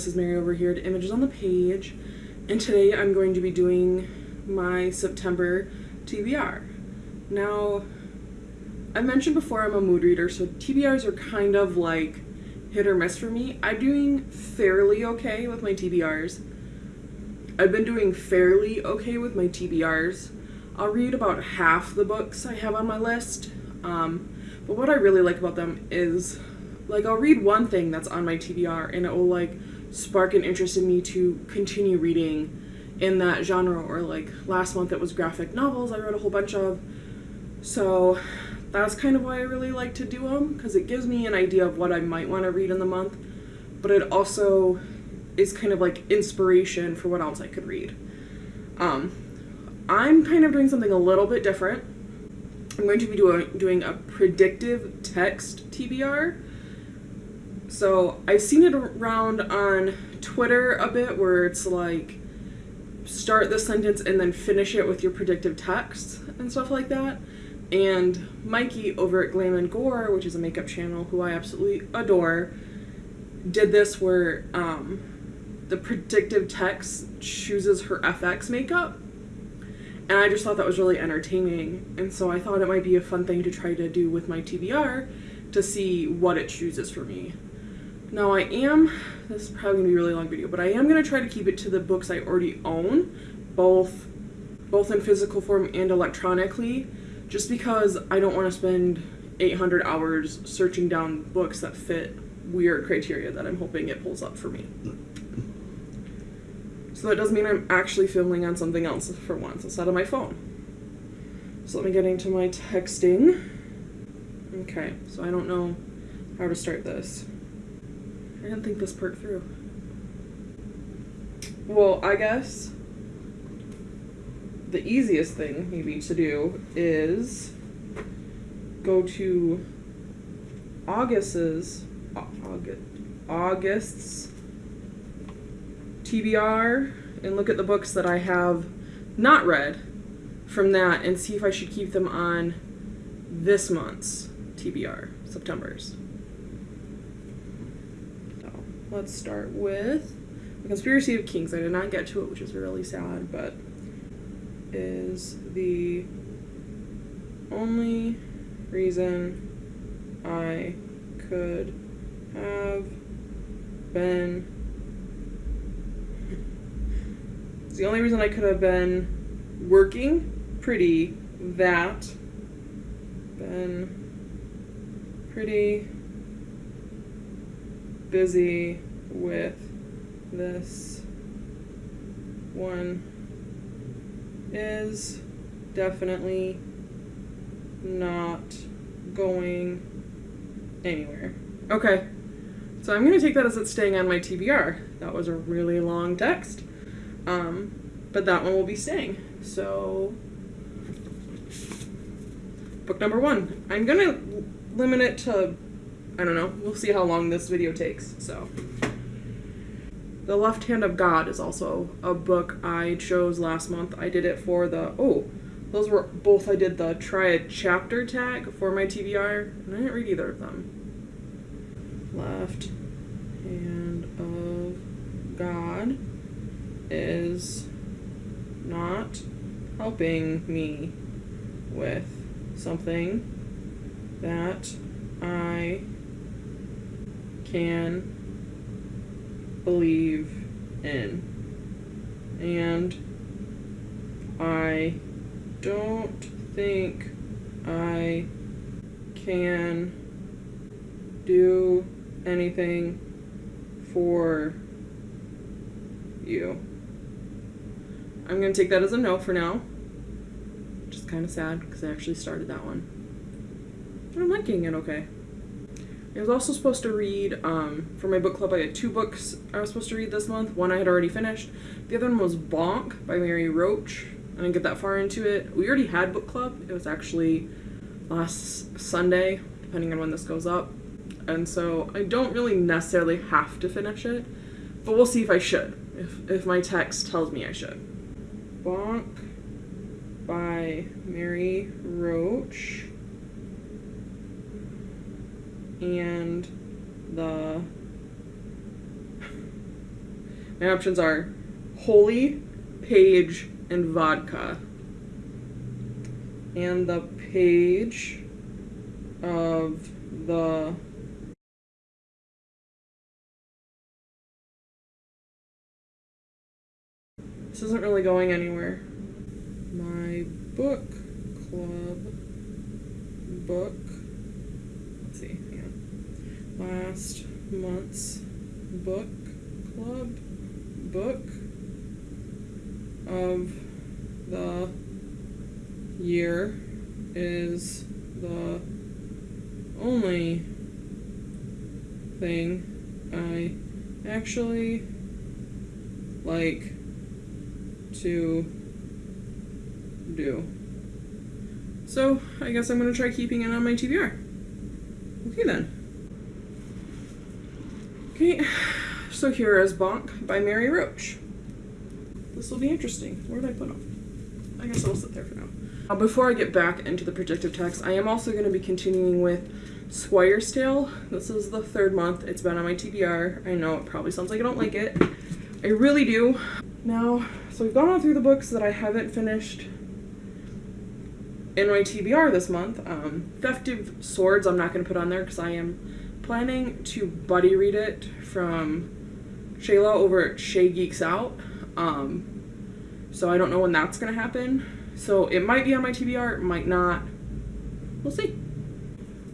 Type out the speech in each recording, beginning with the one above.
this is Mary over here at Images on the Page, and today I'm going to be doing my September TBR. Now, I mentioned before I'm a mood reader, so TBRs are kind of like hit or miss for me. I'm doing fairly okay with my TBRs. I've been doing fairly okay with my TBRs. I'll read about half the books I have on my list, um, but what I really like about them is like I'll read one thing that's on my TBR and it will like spark an interest in me to continue reading in that genre or like last month it was graphic novels I read a whole bunch of. So that's kind of why I really like to do them because it gives me an idea of what I might want to read in the month but it also is kind of like inspiration for what else I could read. Um, I'm kind of doing something a little bit different. I'm going to be doing, doing a predictive text TBR so I've seen it around on Twitter a bit where it's like start the sentence and then finish it with your predictive text and stuff like that. And Mykie over at Glam and Gore, which is a makeup channel who I absolutely adore, did this where um, the predictive text chooses her FX makeup. And I just thought that was really entertaining. And so I thought it might be a fun thing to try to do with my TBR to see what it chooses for me. Now I am, this is probably to be a really long video, but I am going to try to keep it to the books I already own, both, both in physical form and electronically, just because I don't want to spend 800 hours searching down books that fit weird criteria that I'm hoping it pulls up for me. So that does mean I'm actually filming on something else for once instead of my phone. So let me get into my texting. Okay, so I don't know how to start this. I didn't think this part through. Well, I guess the easiest thing maybe to do is go to August's August, August's TBR and look at the books that I have not read from that and see if I should keep them on this month's TBR, September's let's start with the Conspiracy of Kings. I did not get to it, which is really sad, but is the only reason I could have been it's the only reason I could have been working pretty that been pretty busy with this one is definitely not going anywhere. Okay, so I'm going to take that as it's staying on my TBR. That was a really long text, um, but that one will be staying. So, book number one. I'm going to limit it to I don't know. We'll see how long this video takes. So, The Left Hand of God is also a book I chose last month. I did it for the oh, those were both I did the try a chapter tag for my TBR, and I didn't read either of them. Left Hand of God is not helping me with something that I can believe in. And I don't think I can do anything for you. I'm going to take that as a no for now. Just kind of sad because I actually started that one. But I'm liking it okay. I was also supposed to read, um, for my book club, I had two books I was supposed to read this month. One I had already finished. The other one was Bonk by Mary Roach. I didn't get that far into it. We already had book club. It was actually last Sunday, depending on when this goes up. And so I don't really necessarily have to finish it, but we'll see if I should, if, if my text tells me I should. Bonk by Mary Roach and the My options are holy, page, and vodka. And the page of the This isn't really going anywhere. My book club book. Last month's book club book of the year is the only thing I actually like to do. So, I guess I'm going to try keeping it on my TBR. Okay then. Okay, so here is Bonk by Mary Roach. This will be interesting. Where did I put them? I guess I'll sit there for now. Uh, before I get back into the predictive text, I am also going to be continuing with Squire's Tale. This is the third month. It's been on my TBR. I know it probably sounds like I don't like it. I really do. Now, so we've gone all through the books that I haven't finished in my TBR this month. Um, Festive Swords I'm not going to put on there because I am planning to buddy read it from Shayla over at Shay Geeks Out. Um, so I don't know when that's going to happen. So it might be on my TBR, might not. We'll see.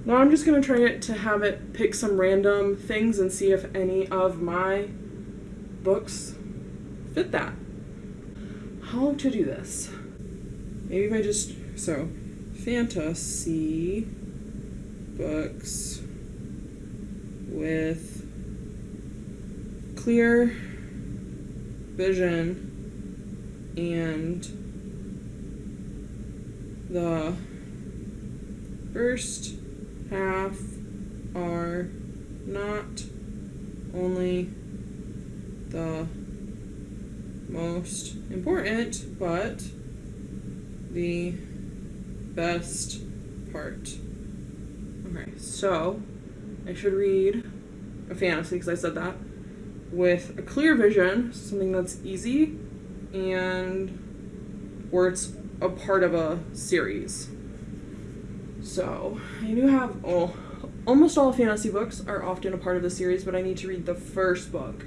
Now I'm just going to try it to have it pick some random things and see if any of my books fit that how to do this. Maybe if I just, so, fantasy books with clear vision and the first half are not only the most important, but the best part. Okay, so I should read a fantasy because I said that with a clear vision, something that's easy and where it's a part of a series. So I do have oh, almost all fantasy books are often a part of the series, but I need to read the first book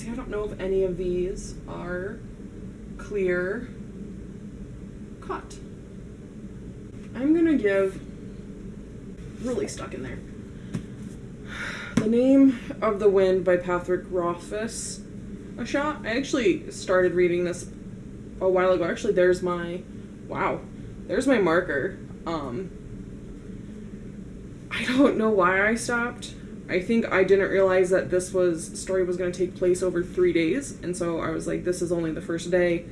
See, I don't know if any of these are clear cut. I'm gonna give, really stuck in there, The Name of the Wind by Patrick Rothfuss a shot. I actually started reading this a while ago. Actually, there's my, wow, there's my marker. Um, I don't know why I stopped. I think I didn't realize that this was story was going to take place over three days, and so I was like, this is only the first day.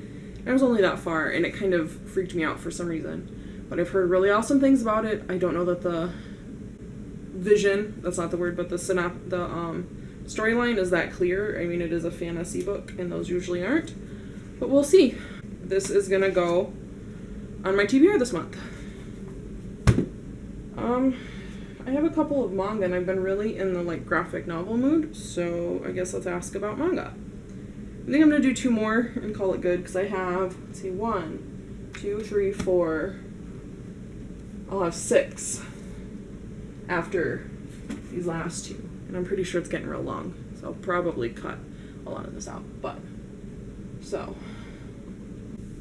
I was only that far, and it kind of freaked me out for some reason. But I've heard really awesome things about it. I don't know that the vision, that's not the word, but the synap the um storyline is that clear. I mean, it is a fantasy book, and those usually aren't. But we'll see. This is gonna go on my TBR this month. Um, I have a couple of manga and I've been really in the like graphic novel mood, so I guess let's ask about manga. I think I'm gonna do two more and call it good because I have, let's see, one, two, three, four, I'll have six after these last two. And I'm pretty sure it's getting real long, so I'll probably cut a lot of this out. But, so,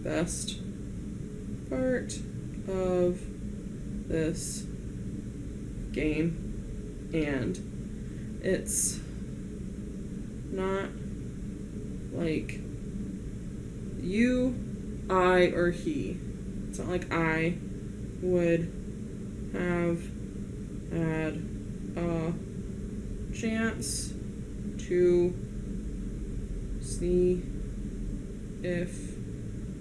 best part of this game and it's not like you, I, or he. It's not like I would have had a chance to see if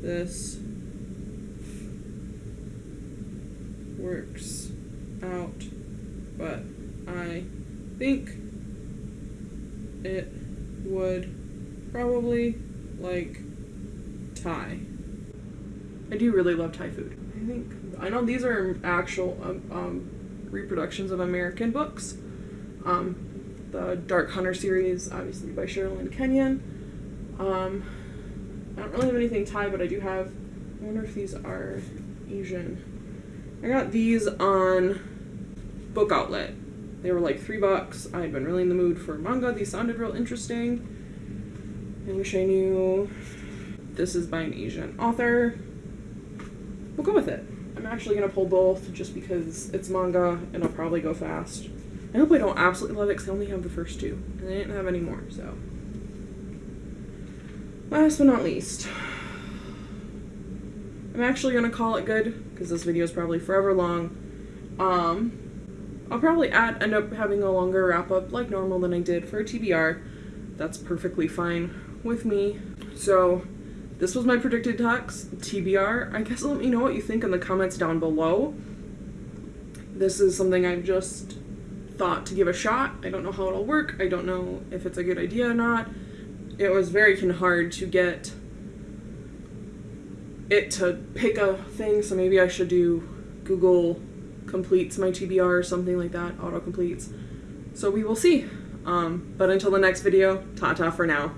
this works out but I think it would probably like Thai. I do really love Thai food. I think I know these are actual um, um, reproductions of American books, um, the Dark Hunter series, obviously by Sherrilyn Kenyon. Um, I don't really have anything Thai, but I do have. I wonder if these are Asian. I got these on Book Outlet. They were like three bucks. I'd been really in the mood for manga. These sounded real interesting. I wish I knew this is by an Asian author. We'll go with it. I'm actually gonna pull both just because it's manga and I'll probably go fast. I hope I don't absolutely love it because I only have the first two and I didn't have any more, so. Last but not least, I'm actually gonna call it good because this video is probably forever long. Um, I'll probably add end up having a longer wrap up like normal than I did for a TBR. That's perfectly fine with me. So this was my predicted talks TBR. I guess let me know what you think in the comments down below. This is something I've just thought to give a shot. I don't know how it'll work. I don't know if it's a good idea or not. It was very hard to get it to pick a thing, so maybe I should do Google completes my TBR or something like that, auto completes. So we will see. Um, but until the next video, ta-ta for now.